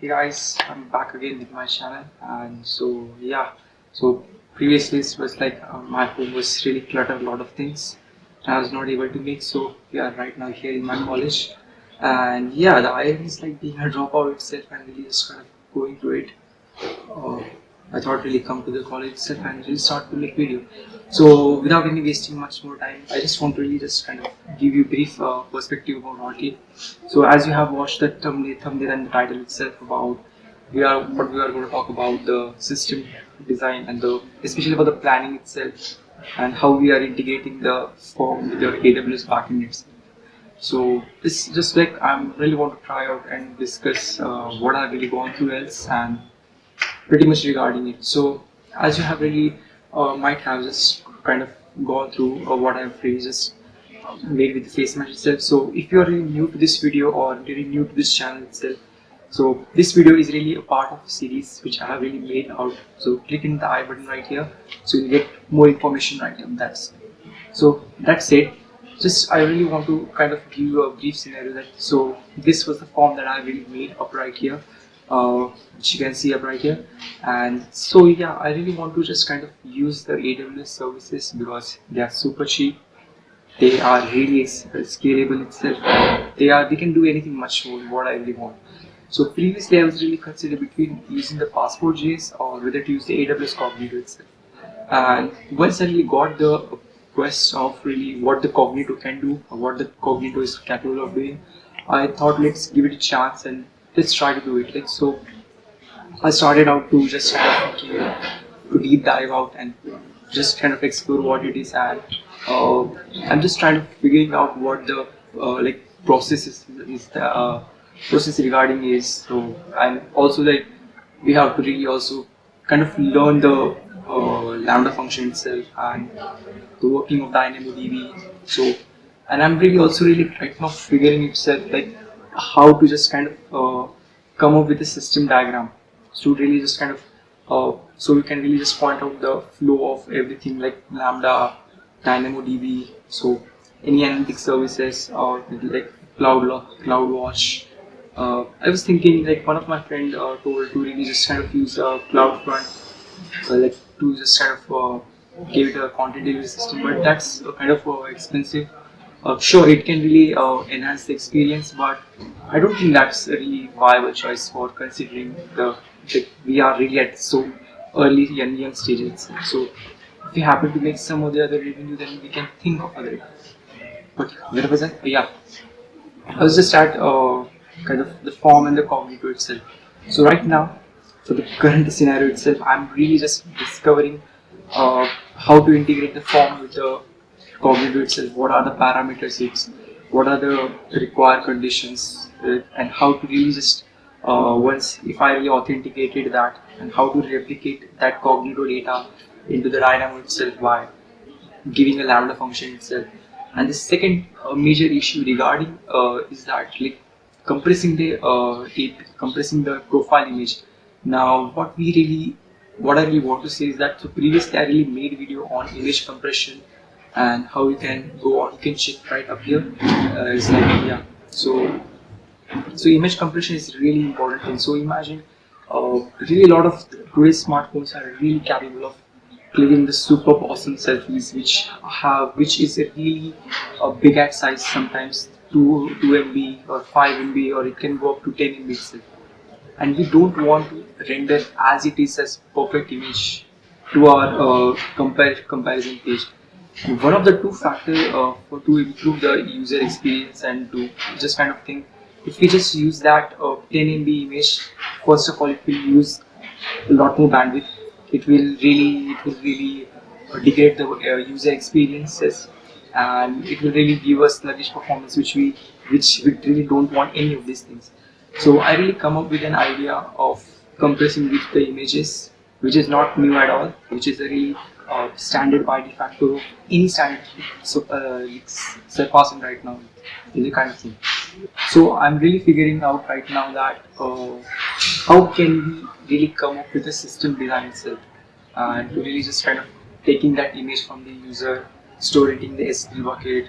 Hey guys, I'm back again with my channel and so yeah, so previously it was like uh, my home was really cluttered, a lot of things I was not able to make so we yeah, right now here in my college and yeah, the IIT is like being a dropout itself and really just kind of going through it. Uh, I thought really come to the college itself and really start to make video. So without any wasting much more time, I just want to really just kind of give you brief uh, perspective about Orchid. So as you have watched the thumbnail, thumbnail and the title itself about we are what we are going to talk about the system design and the especially about the planning itself and how we are integrating the form with your AWS backend itself. So this just like I'm really want to try out and discuss uh, what I've really gone through else and pretty much regarding it. So as you have really uh, might have just kind of gone through uh, what I've really just made with the face match itself. So if you are really new to this video or really new to this channel itself, so this video is really a part of a series which I have really made out. So click in the I button right here, so you get more information right here. That's so that's it. Just I really want to kind of give you a brief scenario that so this was the form that I really made up right here uh, which you can see up right here. And so yeah I really want to just kind of use the AWS services because they are super cheap. They are really scalable itself. They are they can do anything much more what I really want. So previously I was really considering between using the passport.js or whether to use the AWS Cognito itself. And once I really got the quest of really what the Cognito can do or what the Cognito is capable of doing I thought let's give it a chance and let's try to do it like so I started out to just kind of to deep dive out and just kind of explore what it is and uh, I'm just trying to figuring out what the uh, like process is, is the uh, process regarding is. So and also like we have to really also kind of learn the uh, lambda function itself and the working of DynamoDB so and I'm really also really right now figuring itself like how to just kind of uh, come up with a system diagram. So really just kind of uh, so we can really just point out the flow of everything like lambda dynamodb so any analytic services or like cloud CloudWatch. Uh, I was thinking like one of my friend uh, told to really just kind of use uh, CloudFront uh, like to just kind of uh, give it a content delivery system but that's kind of uh, expensive uh, sure it can really uh, enhance the experience but I don't think that's a really viable choice for considering the that we are really at so early and young stages. So if we happen to make some of the other revenue then we can think of other but where was I? yeah. I was just at uh, kind of the form and the cognito itself. So right now for the current scenario itself I'm really just discovering uh, how to integrate the form with the cognito itself, what are the parameters it's, what are the required conditions, and how to really just uh, once if I really authenticated that and how to replicate that cognito data into the Dynamo itself by giving a lambda function itself. And the second uh, major issue regarding uh, is that like compressing the uh, compressing the profile image. Now, what we really what I really want to say is that so previously I really made video on image compression and how you can go on you can check right up here uh, it's like yeah. So so image compression is really important thing. So imagine uh, really a lot of today's smartphones are really capable of clicking the super awesome selfies which have which is a really a big at size sometimes 2 2 MB or 5 MB or it can go up to 10 MB itself. And we don't want to render as it is as perfect image to our uh, compare comparison page one of the two factors uh, to improve the user experience and to just kind of think if we just use that uh, 10 MB image first of all it will use a lot more bandwidth. It will really it will really uh, degrade the uh, user experiences. And it will really give us sluggish performance which we which we really don't want any of these things. So I really come up with an idea of compressing with the images which is not new at all which is a really uh, standard by de facto any standard so uh, it's surpassing right now is a kind of thing. So i'm really figuring out right now that uh, how can we really come up with a system design itself? And to really just kind of taking that image from the user store it in the S3 bucket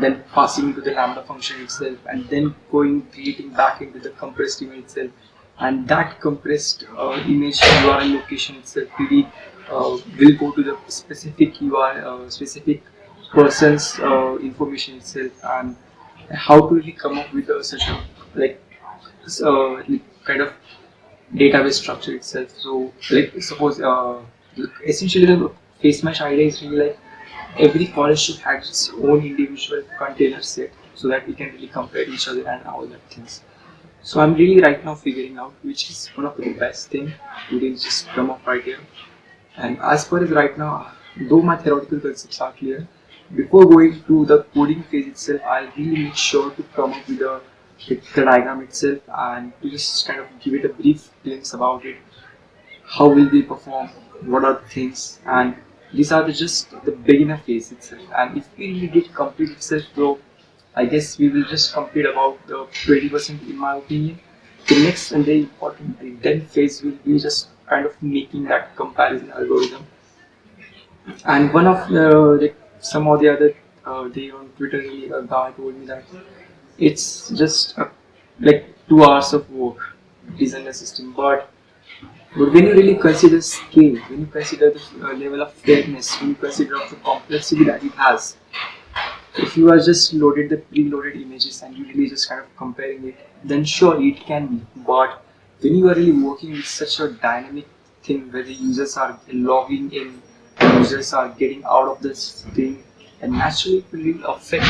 then passing to the lambda function itself and then going creating back into the compressed image itself. And that compressed uh, image URL location itself really uh, will go to the specific URL, uh, specific person's uh, information itself, and how to really come up with a, such a like uh, kind of database structure itself. So, like suppose uh, essentially the face mesh idea is really like every college should have its own individual container set so that we can really compare each other and all that things. So I'm really right now figuring out which is one of the best thing to really just come up right here. And as far as right now, though my theoretical concepts are clear, before going to the coding phase itself, I'll really make sure to come up with a with the diagram itself and to just kind of give it a brief glimpse about it. How will we perform? What are the things? And these are the just the beginner phase itself. And if we really get complete itself, though, I guess we will just complete about the 20% in my opinion. The next and the important and then phase will be just kind of making that comparison algorithm. And one of the, the some of the other uh, day on Twitter, a guy told me that it's just a, like two hours of work design a system, but but when you really consider scale, when you consider the uh, level of fairness, when you consider of the complexity that it has, if you are just loaded the preloaded images and you really just kind of comparing it, then sure it can be. But when you are really working with such a dynamic thing where the users are logging in, users are getting out of this thing, and naturally it will really affect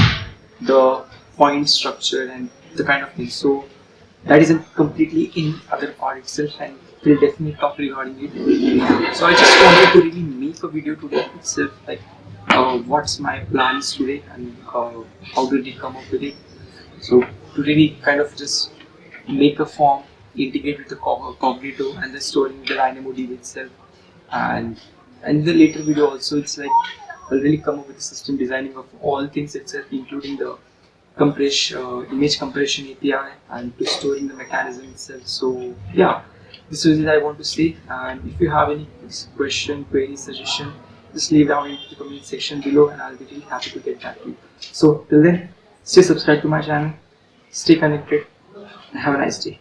the point structure and the kind of thing. So that isn't completely in other part itself and we'll definitely talk regarding it. So I just wanted to really make a video today itself like uh, what's my plans today and uh, how did it come up with it. So to really kind of just make a form, integrate with the Cognito and the storing the DynamoDB itself. And and the later video also it's like I'll really come up with the system designing of all things itself, including the compression, uh, image compression API and to storing the mechanism itself. So yeah, this is what I want to say. And if you have any question, query, suggestion, just leave down in the comment section below and I'll be really happy to get back to you. So till then, stay subscribed to my channel, stay connected, and have a nice day.